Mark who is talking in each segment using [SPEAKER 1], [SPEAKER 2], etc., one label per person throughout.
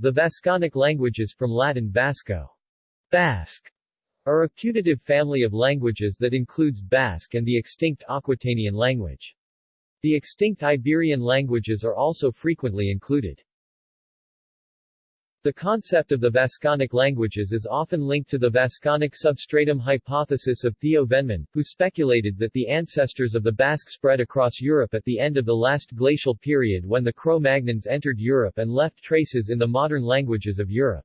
[SPEAKER 1] The Vasconic languages from Latin Vasco, Basque, are a putative family of languages that includes Basque and the extinct Aquitanian language. The extinct Iberian languages are also frequently included. The concept of the Vasconic languages is often linked to the Vasconic substratum hypothesis of Theo Vennemann, who speculated that the ancestors of the Basque spread across Europe at the end of the last glacial period when the Cro-Magnons entered Europe and left traces in the modern languages of Europe.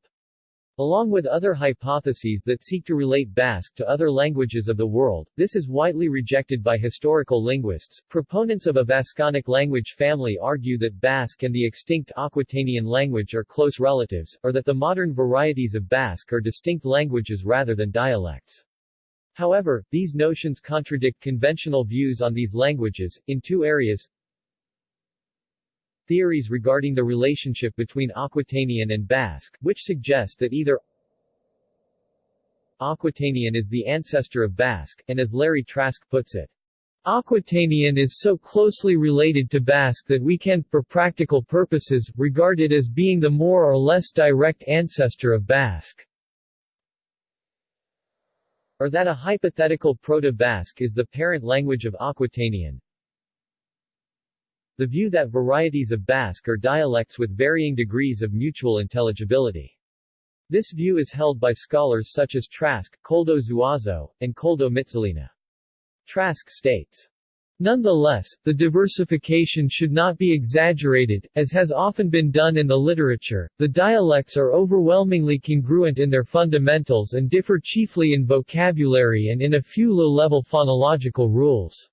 [SPEAKER 1] Along with other hypotheses that seek to relate Basque to other languages of the world, this is widely rejected by historical linguists. Proponents of a Vasconic language family argue that Basque and the extinct Aquitanian language are close relatives, or that the modern varieties of Basque are distinct languages rather than dialects. However, these notions contradict conventional views on these languages, in two areas, theories regarding the relationship between Aquitanian and Basque, which suggest that either Aquitanian is the ancestor of Basque, and as Larry Trask puts it, Aquitanian is so closely related to Basque that we can, for practical purposes, regard it as being the more or less direct ancestor of Basque. Or that a hypothetical Proto-Basque is the parent language of Aquitanian, the view that varieties of Basque are dialects with varying degrees of mutual intelligibility. This view is held by scholars such as Trask, Koldo Zuazo, and Koldo Mitxelena. Trask states, Nonetheless, the diversification should not be exaggerated, as has often been done in the literature. The dialects are overwhelmingly congruent in their fundamentals and differ chiefly in vocabulary and in a few low-level phonological rules.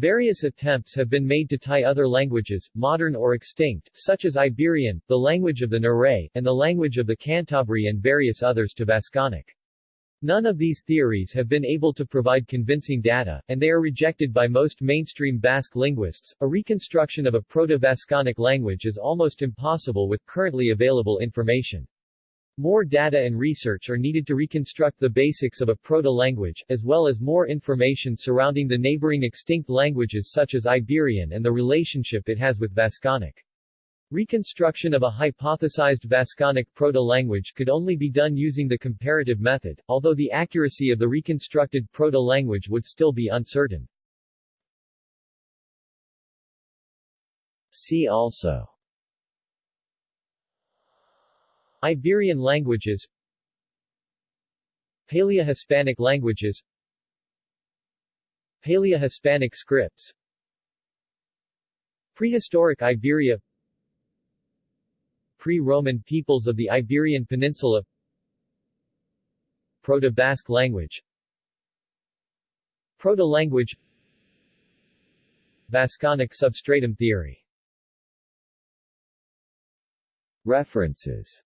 [SPEAKER 1] Various attempts have been made to tie other languages, modern or extinct, such as Iberian, the language of the Naray, and the language of the Cantabri and various others to Vasconic. None of these theories have been able to provide convincing data, and they are rejected by most mainstream Basque linguists. A reconstruction of a Proto-Vasconic language is almost impossible with currently available information. More data and research are needed to reconstruct the basics of a proto-language, as well as more information surrounding the neighboring extinct languages such as Iberian and the relationship it has with Vasconic. Reconstruction of a hypothesized Vasconic proto-language could only be done using the comparative method, although the accuracy of the reconstructed proto-language would still be uncertain. See also Iberian languages Paleo-Hispanic languages Paleo-Hispanic scripts Prehistoric Iberia Pre-Roman peoples of the Iberian Peninsula Proto-Basque language Proto-language Vasconic substratum theory. References